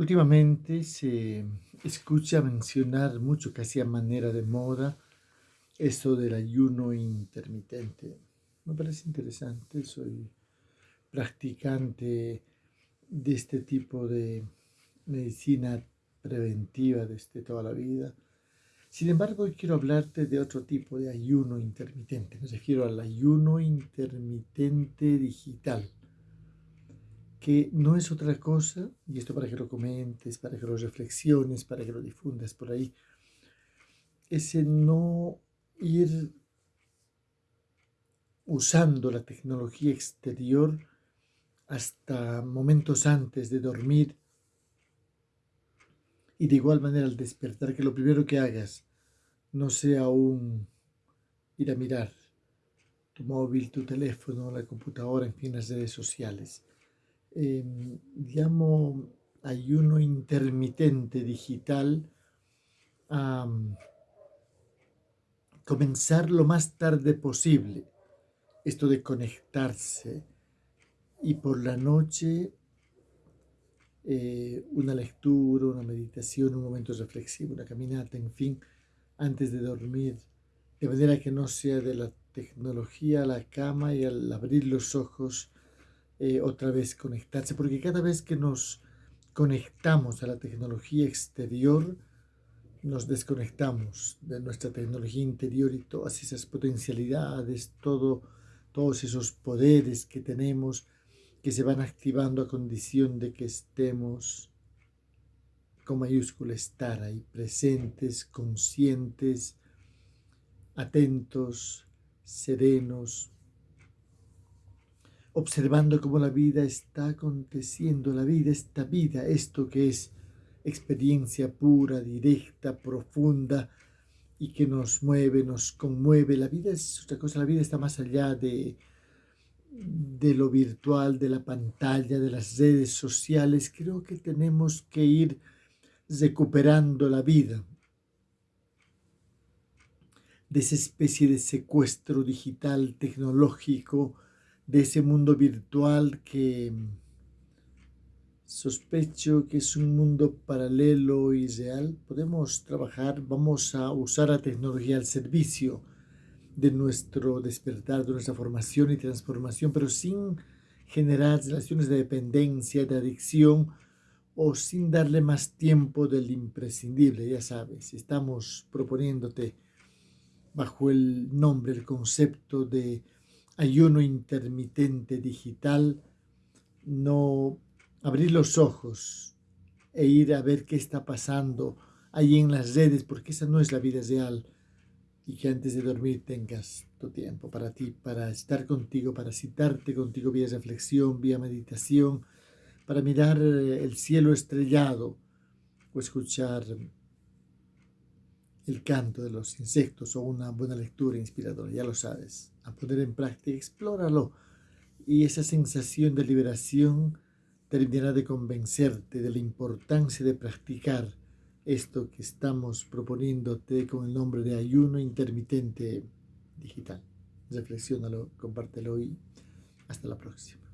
Últimamente se escucha mencionar mucho, casi a manera de moda, esto del ayuno intermitente. Me parece interesante, soy practicante de este tipo de medicina preventiva desde toda la vida. Sin embargo, hoy quiero hablarte de otro tipo de ayuno intermitente. Me refiero al ayuno intermitente digital que no es otra cosa, y esto para que lo comentes, para que lo reflexiones, para que lo difundas por ahí, es el no ir usando la tecnología exterior hasta momentos antes de dormir. Y de igual manera al despertar que lo primero que hagas no sea un ir a mirar tu móvil, tu teléfono, la computadora, en fin, las redes sociales eh, llamo ayuno intermitente digital a comenzar lo más tarde posible. Esto de conectarse y por la noche eh, una lectura, una meditación, un momento reflexivo, una caminata, en fin, antes de dormir, de manera que no sea de la tecnología a la cama y al abrir los ojos eh, otra vez conectarse, porque cada vez que nos conectamos a la tecnología exterior, nos desconectamos de nuestra tecnología interior y todas esas potencialidades, todo, todos esos poderes que tenemos que se van activando a condición de que estemos con mayúscula estar ahí, presentes, conscientes, atentos, serenos, observando cómo la vida está aconteciendo, la vida, esta vida, esto que es experiencia pura, directa, profunda y que nos mueve, nos conmueve. La vida es otra cosa, la vida está más allá de, de lo virtual, de la pantalla, de las redes sociales. Creo que tenemos que ir recuperando la vida de esa especie de secuestro digital, tecnológico, de ese mundo virtual que sospecho que es un mundo paralelo y real, podemos trabajar, vamos a usar la tecnología al servicio de nuestro despertar, de nuestra formación y transformación, pero sin generar relaciones de dependencia, de adicción o sin darle más tiempo del imprescindible, ya sabes, estamos proponiéndote bajo el nombre, el concepto de ayuno intermitente digital, no abrir los ojos e ir a ver qué está pasando ahí en las redes, porque esa no es la vida real. Y que antes de dormir tengas tu tiempo para ti, para estar contigo, para citarte contigo vía reflexión, vía meditación, para mirar el cielo estrellado o escuchar el canto de los insectos o una buena lectura inspiradora, ya lo sabes. A poner en práctica, explóralo. Y esa sensación de liberación terminará de convencerte de la importancia de practicar esto que estamos proponiéndote con el nombre de ayuno intermitente digital. Reflexiónalo, compártelo y hasta la próxima.